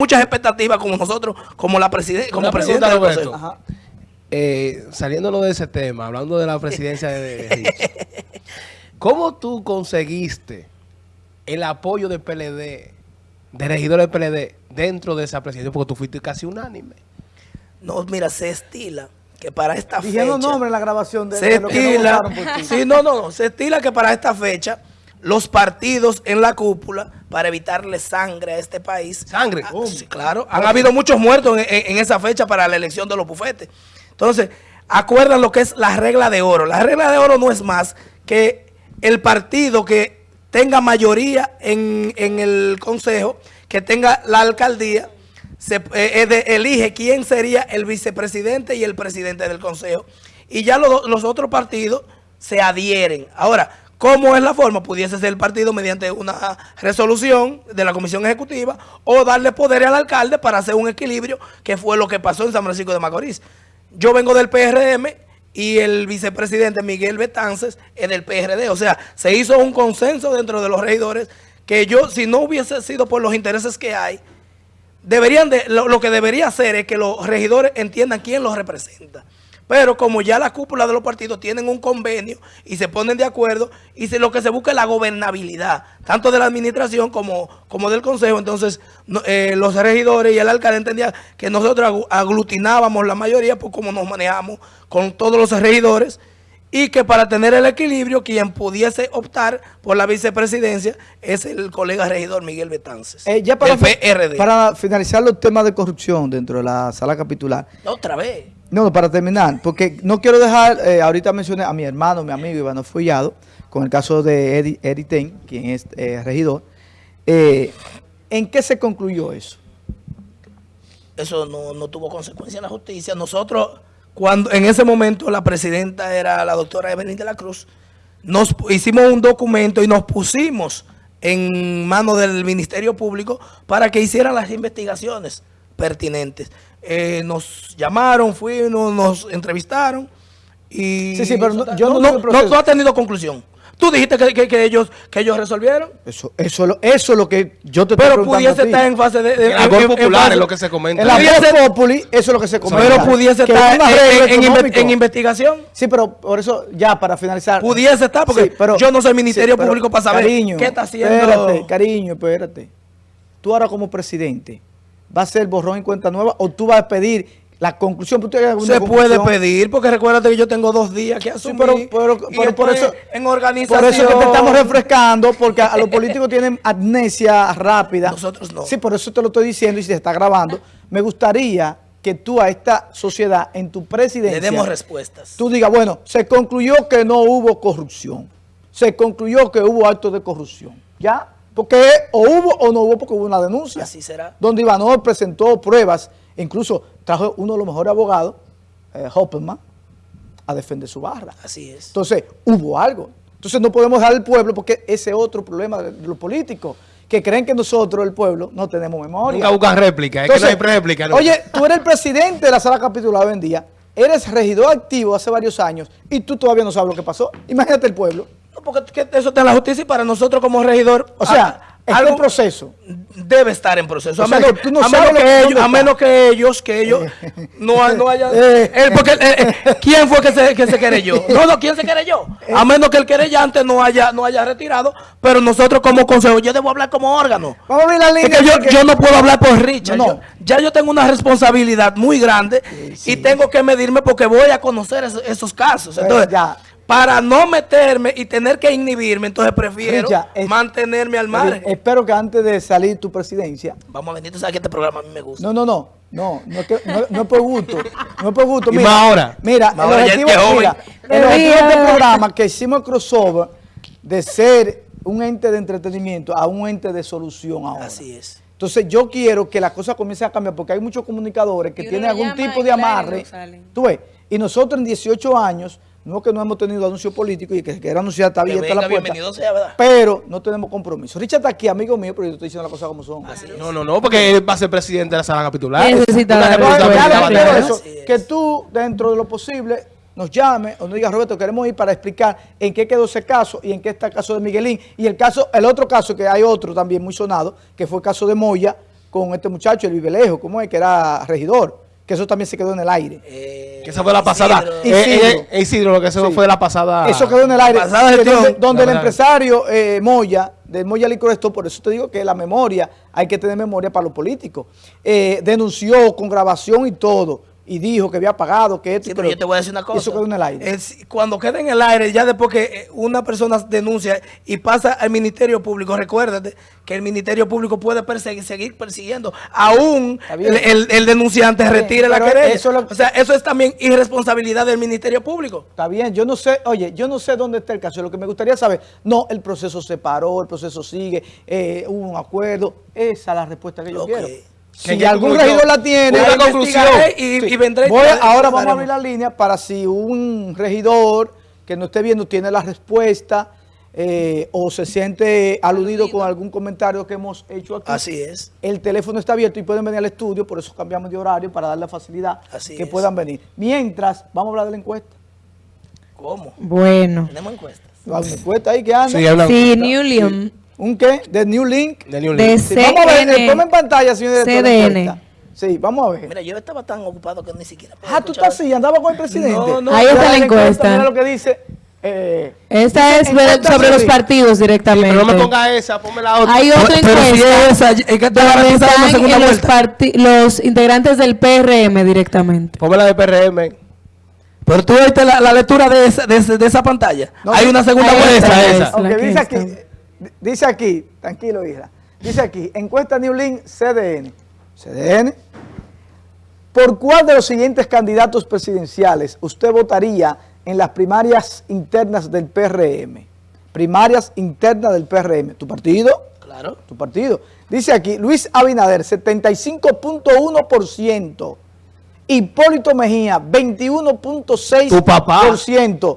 muchas expectativas como nosotros, como la presidenta, como presidenta del Roberto. Consejo. Ajá. Eh, saliéndolo de ese tema, hablando de la presidencia de Rich, ¿cómo tú conseguiste el apoyo del PLD, de regidores del PLD, dentro de esa presidencia? Porque tú fuiste casi unánime. No, mira, se estila que para esta Dijeron fecha... nombres en la grabación de, se de lo que no estila, votaron por ti. sí, no, no, no, se estila que para esta fecha los partidos en la cúpula, para evitarle sangre a este país. ¿Sangre? Ah, ¿Cómo? sí, claro. Han habido muchos muertos en, en- en esa fecha para la elección de los bufetes. Entonces, acuerdan lo que es la regla de oro. La regla de oro no es más que el partido que tenga mayoría en, en el consejo, que tenga la alcaldía, se, eh, eh, de- elige quién sería el vicepresidente y el presidente del consejo. Y ya lo- los otros partidos se adhieren. Ahora, ¿cómo es la forma? Pudiese ser el partido mediante una resolución de la comisión ejecutiva o darle poder al alcalde para hacer un equilibrio, que fue lo que pasó en San Francisco de Macorís. Yo vengo del PRM y el vicepresidente Miguel Betances es del PRD. O sea, se hizo un consenso dentro de los regidores que yo, si no hubiese sido por los intereses que hay, deberían de, lo, lo que debería hacer es que los regidores entiendan quién los representa. Pero como ya la cúpula de los partidos tienen un convenio y se ponen de acuerdo, y lo que se busca es la gobernabilidad, tanto de la administración como, como del consejo, entonces eh, los regidores y el alcalde entendían que nosotros aglutinábamos la mayoría por cómo nos manejamos con todos los regidores, y que para tener el equilibrio, quien pudiese optar por la vicepresidencia es el colega regidor Miguel Betances, Eh, ya para, para finalizar los temas de corrupción dentro de la sala capitular. Otra vez. No, no, para terminar, porque no quiero dejar, eh, ahorita mencioné a mi hermano, mi amigo Iván Follado, con el caso de Eddie, Eddie Ten, quien es eh, regidor. ¿En qué se concluyó eso? Eso no, no tuvo consecuencia en la justicia. Nosotros, cuando en ese momento la presidenta era la doctora Evelyn de la Cruz, nos hicimos un documento y nos pusimos en manos del Ministerio Público para que hicieran las investigaciones pertinentes. Eh, nos llamaron, fuimos, nos entrevistaron y Sí, sí, pero no- yo no no, proceso. no ha tenido conclusión. Tú dijiste que, que- que ellos, que ellos resolvieron, Eso, eso, es lo- eso es lo que yo te estoy pero preguntando pudiese a ti. estar en fase de... de- en- labor en- en popular fase- es lo que se comenta. En la Pudiese- voz populi, eso es lo que se comenta. pero pudiese Que estar en, en- en en investigación. Sí, pero por eso, ya para finalizar. Pudiese estar, porque Sí, pero- yo no soy Ministerio pero, Público para saber cariño, qué está haciendo. Espérate, cariño, espérate. Tú ahora como presidente, ¿vas a ser borrón y cuenta nueva o tú vas a pedir la conclusión? ¿Tú tienes alguna Se puede conclusión? pedir, porque recuérdate que yo tengo dos días que asumir. pero- pero- y pero por eso- En Por organización. eso es que te estamos refrescando, porque a los políticos tienen amnesia rápida. Nosotros no. Sí, por eso te lo estoy diciendo y se está grabando. Me gustaría que tú a esta sociedad, en tu presidencia, Le demos respuestas. tú digas, bueno, se concluyó que no hubo corrupción. Se concluyó que hubo actos de corrupción. ¿Ya? Porque o hubo o no hubo porque hubo una denuncia. Así será. Donde Ivanov presentó pruebas, incluso trajo uno de los mejores abogados, eh, Hopperman, a defender su barra. Así es. Entonces, hubo algo. Entonces no podemos dejar al pueblo porque ese es otro problema de, los políticos, que creen que nosotros, el pueblo, no tenemos memoria. Nunca buscan réplica, es que no hay réplica. ¿no? Oye, tú eres el presidente de la sala capitular hoy en día, eres regidor activo hace varios años y tú todavía no sabes lo que pasó. Imagínate el pueblo. No, porque que eso está en la justicia y para nosotros como regidor. O sea, a- está en proceso. Debe estar en proceso. O A menos, que tú no a sabes menos lo- que dónde ellos, a está. menos que ellos, que ellos no, no hayan. Eh. Eh, porque, eh, eh, ¿Quién fue que se, que se querelló? No, no, ¿quién se querelló? A menos que el querellante no haya, no haya retirado, pero nosotros como consejo, yo debo hablar como órgano. Vamos a ver la línea. yo, porque- yo no puedo hablar por Richard. No, no. Yo- ya yo tengo una responsabilidad muy grande y tengo que medirme porque voy a conocer esos, esos casos. Eh, Entonces, ya. Para no meterme y tener que inhibirme, entonces prefiero es- mantenerme al margen. Espero que antes de salir tu presidencia, Vamos a ver, tú sabes que este programa a mí me gusta. No, no, no. No, no, es que- no, no es por gusto. No es por gusto. Y Mira, más ahora. Mira, Más el ahora ya objetivo, es que mira, el objetivo de este programa que hicimos el crossover de ser un ente de entretenimiento a un ente de solución ahora. Así es. Entonces yo quiero que las cosas comiencen a cambiar porque hay muchos comunicadores que Y tienen algún tipo y de amarre. Tú ves, y nosotros en 18 años, no que no hemos tenido anuncio político y que se quiera anunciar está abierta la puerta. bienvenido sea, ¿verdad? Pero no tenemos compromiso. Richard está aquí, amigo mío, pero yo estoy diciendo las cosas como son. No, no, no, porque él va a ser presidente de la sala capitular. Necesita eso, es. que tú, dentro de lo posible, nos llame o nos diga, Roberto, queremos ir para explicar en qué quedó ese caso y en qué está el caso de Miguelín. Y el caso, el otro caso, que hay otro también muy sonado, que fue el caso de Moya, con este muchacho, el Vivelejo, ¿cómo es? Que era regidor, que eso también se quedó en el aire. Eh, Que esa fue la pasada. Isidro. Eh, eh, Isidro. eh, Isidro, lo que eso Sí. fue la pasada. Eso quedó en el aire. pasada Que gestión. donde donde el empresario eh, Moya, del Moya Licor Store, por eso te digo que la memoria, hay que tener memoria para los políticos. Eh, denunció con grabación y todo, y dijo que había pagado, que esto Sí, pero yo te voy a decir una cosa. Eso quedó en el aire. Es- cuando queda en el aire, ya después que eh, una persona denuncia y pasa al Ministerio Público, recuérdate que el Ministerio Público puede perseguir, seguir persiguiendo. Aún el, el- el denunciante bien, retire la querella. eso es lo- O sea, eso es también irresponsabilidad del Ministerio Público. Está bien, yo no sé, oye, yo no sé dónde está el caso. Lo que me gustaría saber, no, el proceso se paró, el proceso sigue, eh, hubo un acuerdo. Esa es la respuesta que yo Ok. quiero. ¿Qué- Si algún regidor la tiene, Una Yo conclusión. Y, Sí. y vendré. Voy ahora vamos a abrir la línea para si un regidor que no esté viendo tiene la respuesta eh, o se siente aludido con algún comentario que hemos hecho aquí. Así es. El teléfono está abierto y pueden venir al estudio, por eso cambiamos de horario para darle la facilidad Así que es. puedan venir. Mientras, vamos a hablar de la encuesta. ¿Cómo? Bueno. Tenemos encuestas. Una encuesta ahí que anda. Sí, Sí, New Leon. ¿Un qué? De New Link. de New De Link. Sí, vamos a ver, eh, ponme en pantalla, señor CDN. encuesta. Sí, vamos a ver. Mira, yo estaba tan ocupado que ni siquiera. Ah, tú estás así, andaba con el presidente. No, no. Ahí está la encuesta. Mira lo que dice. eh, es encuesta sobre los partidos directamente. Pero no me ponga esa, ponme la otra. Hay otra Pero si encuesta es esa, es que te están en los, los integrantes del PRM directamente. Ponme la de PRM. Pero tú viste la, la lectura de esa, de, esa- de esa pantalla. No, Hay una segunda vuelta. esa. es Ok, la que dice aquí, dice aquí, tranquilo, hija. Dice aquí, encuesta New Link CDN. CDN. ¿Por cuál de los siguientes candidatos presidenciales usted votaría en las primarias internas del PRM? Primarias internas del PRM. ¿Tu partido? Claro. Tu partido. Dice aquí, Luis Abinader, 75.1%. Hipólito Mejía, 21.6%. Tu papá.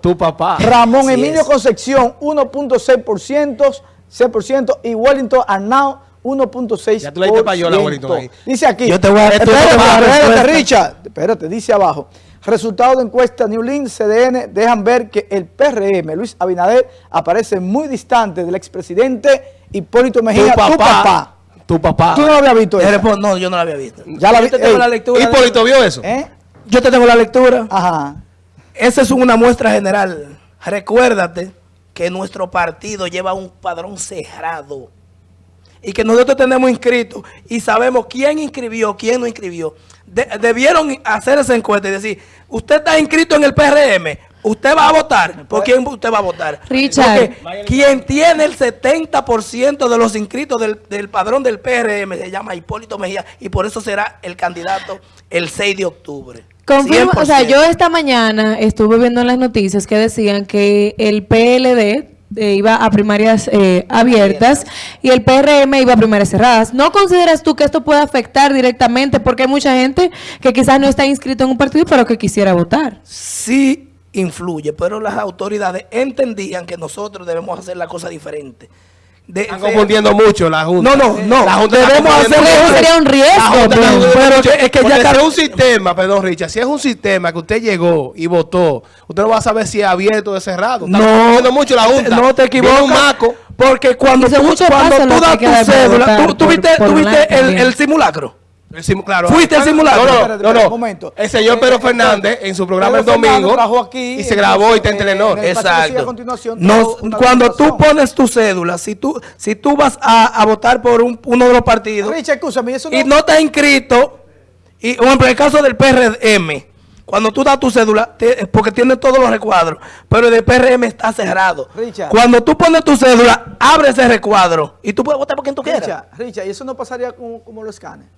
Tu papá. Ramón Así Emilio es. Concepción, 1.6%, 6%, y Wellington Arnau, 1.6%. Ya tú le diste payola a Wellington ahí. Dice aquí, Yo te voy a- espérate, yo espérate. Richard, espérate, dice abajo. Resultado de encuesta New Link CDN dejan ver que el PRM, Luis Abinader, aparece muy distante del expresidente Hipólito Mejía, tu papá. tu papá. Tu papá. Tú no lo habías visto. Esa? respondo, no, yo no la había visto. Ya la Yo vi- te tengo la lectura. Hipólito vio eso. ¿Eh? Yo te tengo la lectura. Ajá. Esa es una muestra general. Recuérdate que nuestro partido lleva un padrón cerrado. Y que nosotros tenemos inscritos y sabemos quién inscribió, quién no inscribió. De- debieron hacer esa encuesta y decir, usted está inscrito en el PRM, usted va a votar. ¿Por quién usted va a votar? Richard. Porque quien tiene el 70% de los inscritos del, del padrón del PRM se llama Hipólito Mejía y por eso será el candidato el 6 de octubre. Confirmo, o sea, 100%. yo esta mañana estuve viendo en las noticias que decían que el PLD eh, iba a primarias eh, abiertas y el PRM iba a primarias cerradas. ¿No consideras tú que esto puede afectar directamente? Porque hay mucha gente que quizás no está inscrito en un partido, pero que quisiera votar. sí influye, pero las autoridades entendían que nosotros debemos hacer la cosa diferente. De- Están confundiendo mucho la Junta. No, no, no. La Junta debemos hacer Eso sería un La riesgo. Pero que- es que ya si es un sistema, perdón, Richard, si es un sistema que usted llegó y votó, usted no va a saber si es abierto o cerrado. Está No, confundiendo mucho la Junta. no te equivocas. un maco. Porque cuando tú, cuando tú das tu cédula, tú, tú por- viste, por tú viste el, también. el simulacro. Sim- claro. Fuiste al simulacro. No, no, Espérate, no, espérate, no. momento. El señor Pedro Fernández en su programa el Pedro domingo aquí, y se grabó y está en Telenor. Exacto. A continuación, una cuando tú pones tu cédula, si tú, si tú vas a, a votar por un- uno de los partidos Richard, escúchame, eso no... y no estás inscrito, y por ejemplo, en el caso del PRM, cuando tú das tu cédula, te- porque tiene todos los recuadros, pero el del PRM está cerrado. Richard. Cuando tú pones tu cédula, abre ese recuadro y tú puedes votar por quien tú quieras. Richard, Richard, y eso no pasaría como, como los escanes.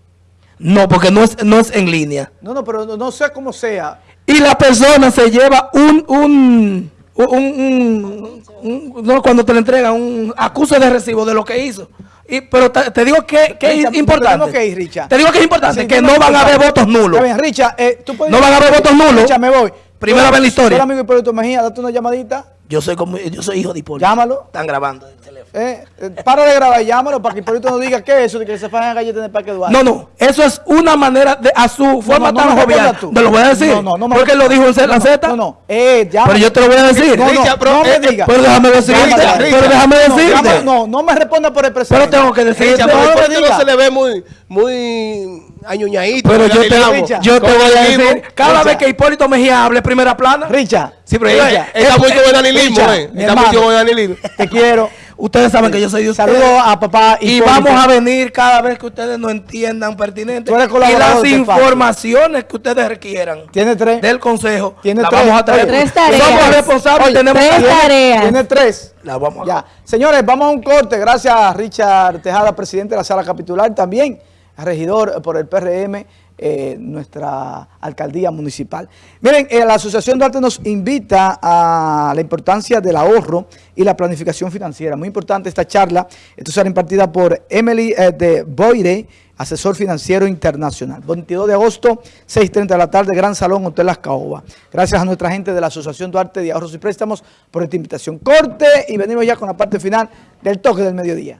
No, porque no es, no es en línea. No, no, pero no, no sé cómo sea. Y la persona se lleva un, un, un, un- un- no, cuando te le entregan un acuse de recibo de lo que hizo. Y, pero te, te digo que, que Richard, es importante. que ir. Te digo que es importante, que no van a haber votos nulos. Está bien, Richard, eh, tú puedes... No van a haber votos nulos. Richard, me voy. Primera vez en la historia. amigo Hipólito Mejía, date una llamadita. Yo soy como, yo soy hijo de Hipólito. Llámalo. Están grabando. Eh, eh, para de grabar, llámalo para que Hipólito no diga qué es eso de que se fajan galletas en el Parque Duarte. No, no, eso es una manera de, a su forma no tan me jovial. Te lo voy a decir. No, no, no porque lo dijo en la no, Z. No, no, eh. Pero yo te lo voy a decir. No, no, pero, no me diga. Pero déjame decirte. Pero déjame No, decirte. No, no me responda por el Pero presidente. tengo que decirte. Richard, no, pero no no se le ve muy, muy añuñadito. Pero yo te, yo te voy a decir, cada vez que Hipólito Mejía hable primera plana, Richard, Sí, pero está muy eh. mi Está muy danilismo. te quiero. Ustedes saben que yo soy de ustedes. Saludos a papá Y vamos a venir cada vez que ustedes no entiendan pertinente. Y las informaciones que ustedes requieran Tiene tres. del consejo, Tiene tres. vamos a traer. Tres tareas. Somos responsables Oye, tenemos tres tareas. Tiene tres. La vamos a Ya. Señores, vamos a un corte. Gracias a Richard Tejada, presidente de la sala capitular. También regidor por el PRM, eh, nuestra alcaldía municipal. Miren, eh, la Asociación Duarte nos invita a la importancia del ahorro y la planificación financiera. Muy importante esta charla. Esto será impartida por Emily eh, de Boire, asesor financiero internacional. 22 de agosto, 6.30 de la tarde, Gran Salón, Hotel Las Caobas. Gracias a nuestra gente de la Asociación Duarte de Ahorros y Préstamos por esta invitación. Corte y venimos ya con la parte final del toque del mediodía.